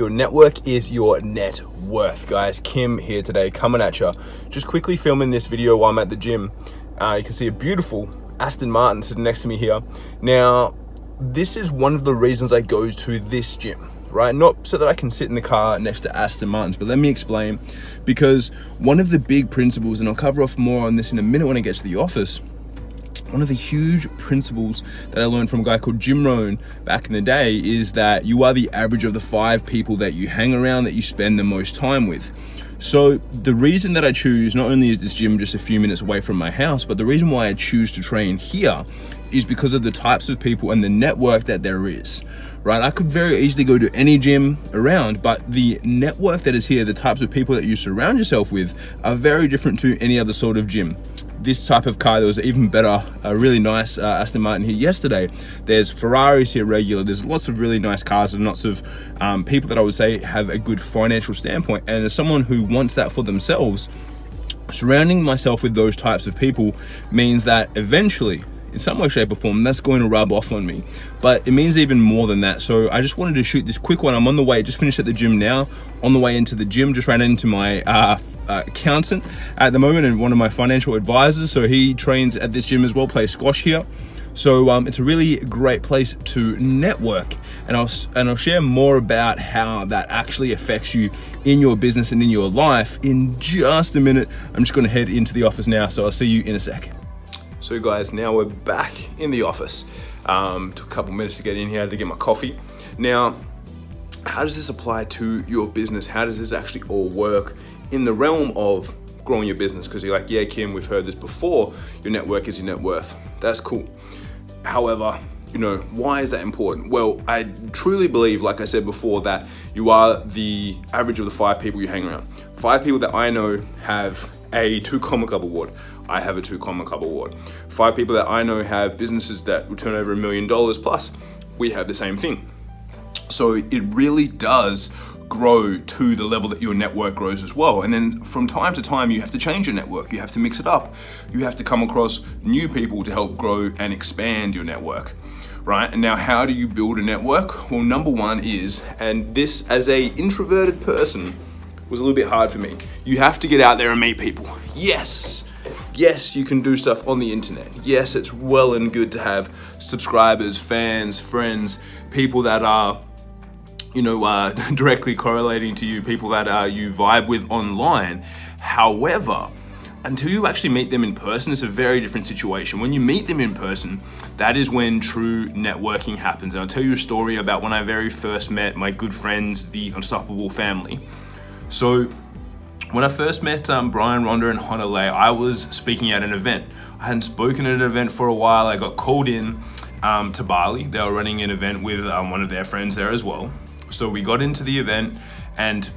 Your network is your net worth, guys. Kim here today, coming at you. Just quickly filming this video while I'm at the gym. Uh, you can see a beautiful Aston Martin sitting next to me here. Now, this is one of the reasons I go to this gym right? Not so that I can sit in the car next to Aston Martins, but let me explain. Because one of the big principles, and I'll cover off more on this in a minute when I get to the office, one of the huge principles that I learned from a guy called Jim Rohn back in the day is that you are the average of the five people that you hang around that you spend the most time with. So the reason that I choose, not only is this gym just a few minutes away from my house, but the reason why I choose to train here is because of the types of people and the network that there is right? I could very easily go to any gym around, but the network that is here, the types of people that you surround yourself with are very different to any other sort of gym this type of car. There was even better, a really nice uh, Aston Martin here yesterday. There's Ferraris here regular. There's lots of really nice cars and lots of um, people that I would say have a good financial standpoint. And as someone who wants that for themselves, surrounding myself with those types of people means that eventually in some way shape or form that's going to rub off on me. But it means even more than that. So i just wanted to shoot this quick one. I'm on the way. Just finished at the gym now. On the way into the gym just ran into my uh, uh, accountant at the moment and one of my financial advisors. So he trains at this gym as well plays squash here. So um, it's a really great place to network. And I'll, and I'll share more about how that actually affects you in your business and in your life in just a minute. I'm just gonna head into the office now, so I'll see you in a sec. So guys, now we're back in the office. Um, took a couple minutes to get in here to get my coffee. Now, how does this apply to your business? How does this actually all work in the realm of growing your business? Because you're like, yeah, Kim, we've heard this before. Your network is your net worth. That's cool. However, you know, why is that important? Well, I truly believe, like I said before, that you are the average of the five people you hang around. Five people that I know have a two comma club award. I have a two comma club award. Five people that I know have businesses that will turn over a million dollars plus, we have the same thing. So it really does grow to the level that your network grows as well. And then from time to time, you have to change your network. You have to mix it up. You have to come across new people to help grow and expand your network, right? And now how do you build a network? Well, number one is, and this as a introverted person was a little bit hard for me. You have to get out there and meet people. Yes, Yes, you can do stuff on the internet. Yes, it's well and good to have subscribers, fans, friends, people that are you know, uh, directly correlating to you, people that uh, you vibe with online. However, until you actually meet them in person, it's a very different situation. When you meet them in person, that is when true networking happens. And I'll tell you a story about when I very first met my good friends, the Unstoppable family. So when I first met um, Brian Ronda and Honolulu, I was speaking at an event. I hadn't spoken at an event for a while. I got called in um, to Bali. They were running an event with um, one of their friends there as well. So we got into the event and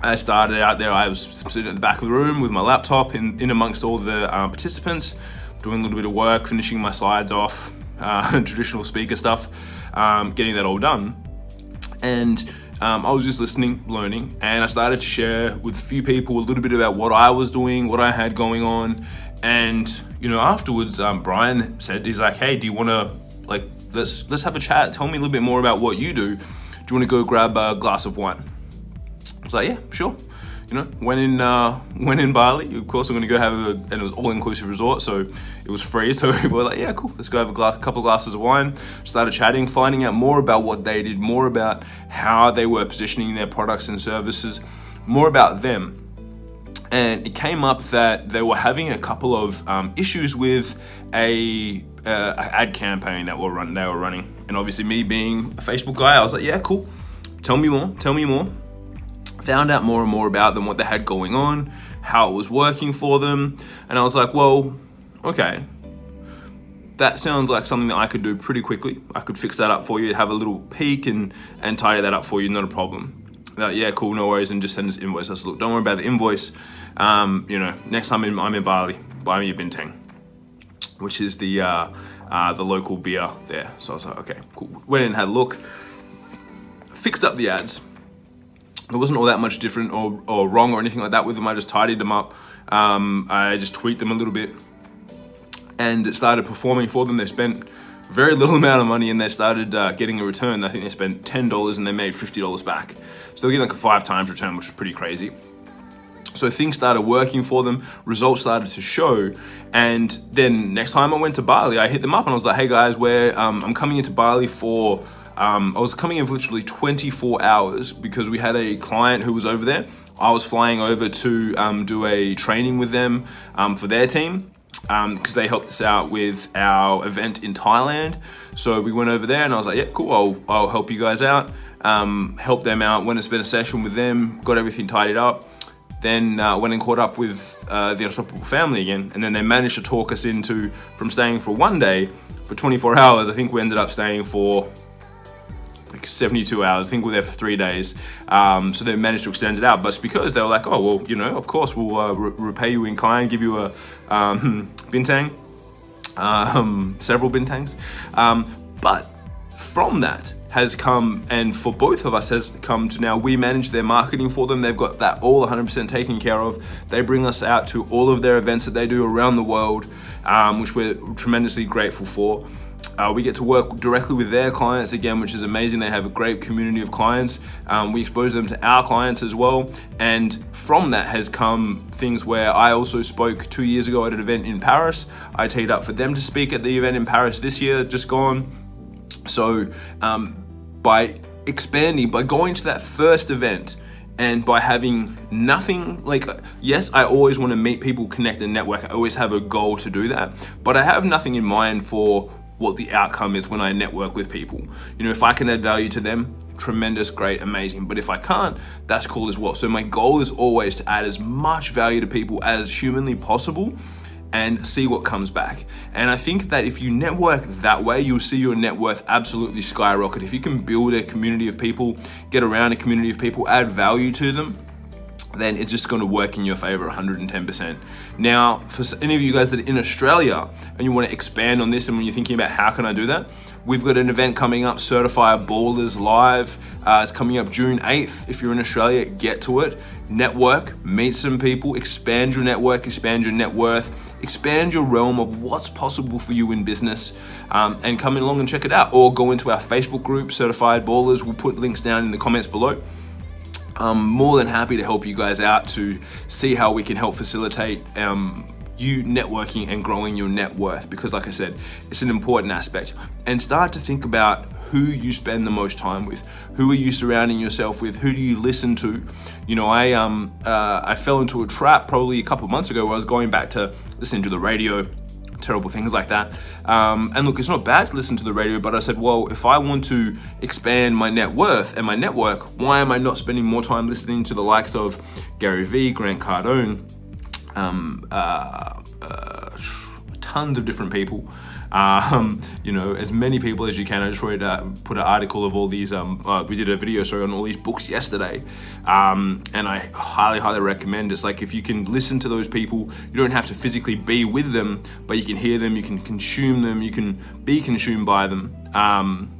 I started out there. I was sitting at the back of the room with my laptop in, in amongst all the uh, participants, doing a little bit of work, finishing my slides off, uh, traditional speaker stuff, um, getting that all done. And um, I was just listening, learning, and I started to share with a few people a little bit about what I was doing, what I had going on. And, you know, afterwards, um, Brian said, he's like, hey, do you want to, like, let's, let's have a chat. Tell me a little bit more about what you do. Do you want to go grab a glass of wine? I was like, yeah, sure you know, went in uh, went in Bali. Of course, I'm gonna go have a, and it was all-inclusive resort, so it was free. So we were like, yeah, cool, let's go have a glass, a couple glasses of wine. Started chatting, finding out more about what they did, more about how they were positioning their products and services, more about them. And it came up that they were having a couple of um, issues with a uh, ad campaign that were run, they were running. And obviously me being a Facebook guy, I was like, yeah, cool. Tell me more, tell me more found out more and more about them, what they had going on, how it was working for them. And I was like, well, okay, that sounds like something that I could do pretty quickly. I could fix that up for you, have a little peek and, and tidy that up for you, not a problem. Like, yeah, cool, no worries, and just send us invoice. I said, look, don't worry about the invoice. Um, you know, next time I'm in Bali, buy me a bintang, which is the uh, uh, the local beer there. So I was like, okay, cool. Went in and had a look, fixed up the ads, there wasn't all that much different or, or wrong or anything like that with them. I just tidied them up. Um, I just tweaked them a little bit and it started performing for them. They spent very little amount of money and they started uh, getting a return. I think they spent $10 and they made $50 back. So they're getting like a five times return, which is pretty crazy. So things started working for them, results started to show. And then next time I went to Bali, I hit them up and I was like, hey guys, where um, I'm coming into Bali for, um, I was coming in for literally 24 hours because we had a client who was over there. I was flying over to um, do a training with them um, for their team because um, they helped us out with our event in Thailand. So we went over there and I was like, yeah, cool, I'll, I'll help you guys out. Um, help them out, went and spent a session with them, got everything tidied up. Then uh, went and caught up with uh, the Unstoppable family again. And then they managed to talk us into, from staying for one day, for 24 hours, I think we ended up staying for like 72 hours. I think we are there for three days. Um, so they managed to extend it out. But it's because they were like, oh, well, you know, of course, we'll uh, re repay you in kind, give you a um, bintang, um, several bintangs. Um, but from that, has come and for both of us has come to now we manage their marketing for them they've got that all 100% taken care of they bring us out to all of their events that they do around the world um, which we're tremendously grateful for uh, we get to work directly with their clients again, which is amazing. They have a great community of clients. Um, we expose them to our clients as well. And from that has come things where I also spoke two years ago at an event in Paris. I teed up for them to speak at the event in Paris this year, just gone. So um, by expanding, by going to that first event, and by having nothing like yes i always want to meet people connect and network i always have a goal to do that but i have nothing in mind for what the outcome is when I network with people. You know, if I can add value to them, tremendous, great, amazing. But if I can't, that's cool as well. So my goal is always to add as much value to people as humanly possible and see what comes back. And I think that if you network that way, you'll see your net worth absolutely skyrocket. If you can build a community of people, get around a community of people, add value to them, then it's just going to work in your favor 110%. Now, for any of you guys that are in Australia and you want to expand on this and when you're thinking about how can I do that, we've got an event coming up, Certified Ballers Live. Uh, it's coming up June 8th. If you're in Australia, get to it. Network, meet some people, expand your network, expand your net worth, expand your realm of what's possible for you in business um, and come along and check it out. Or go into our Facebook group, Certified Ballers. We'll put links down in the comments below. I'm more than happy to help you guys out to see how we can help facilitate um, you networking and growing your net worth because like I said, it's an important aspect. And start to think about who you spend the most time with. Who are you surrounding yourself with? Who do you listen to? You know, I um uh, I fell into a trap probably a couple months ago where I was going back to listening to the radio terrible things like that. Um, and look, it's not bad to listen to the radio, but I said, well, if I want to expand my net worth and my network, why am I not spending more time listening to the likes of Gary Vee, Grant Cardone, um, uh, uh, tons of different people um, you know, as many people as you can. I just wanted to put an article of all these, um, uh, we did a video sorry on all these books yesterday. Um, and I highly, highly recommend it's like if you can listen to those people, you don't have to physically be with them, but you can hear them, you can consume them, you can be consumed by them. Um,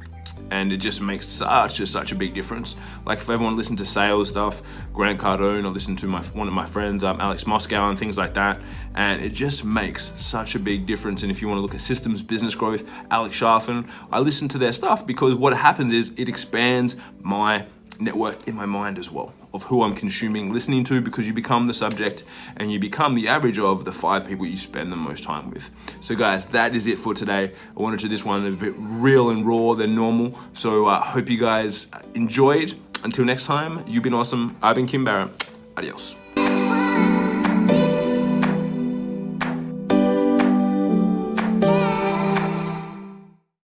and it just makes such a, such a big difference. Like if everyone listened to sales stuff, Grant Cardone, or listen to my one of my friends, um, Alex Moscow, and things like that, and it just makes such a big difference. And if you want to look at systems, business growth, Alex Charfen, I listen to their stuff because what happens is it expands my network in my mind as well of who I'm consuming, listening to, because you become the subject and you become the average of the five people you spend the most time with. So guys, that is it for today. I wanted to do this one a bit real and raw than normal. So I uh, hope you guys enjoyed. Until next time, you've been awesome. I've been Kim Barrett. Adios.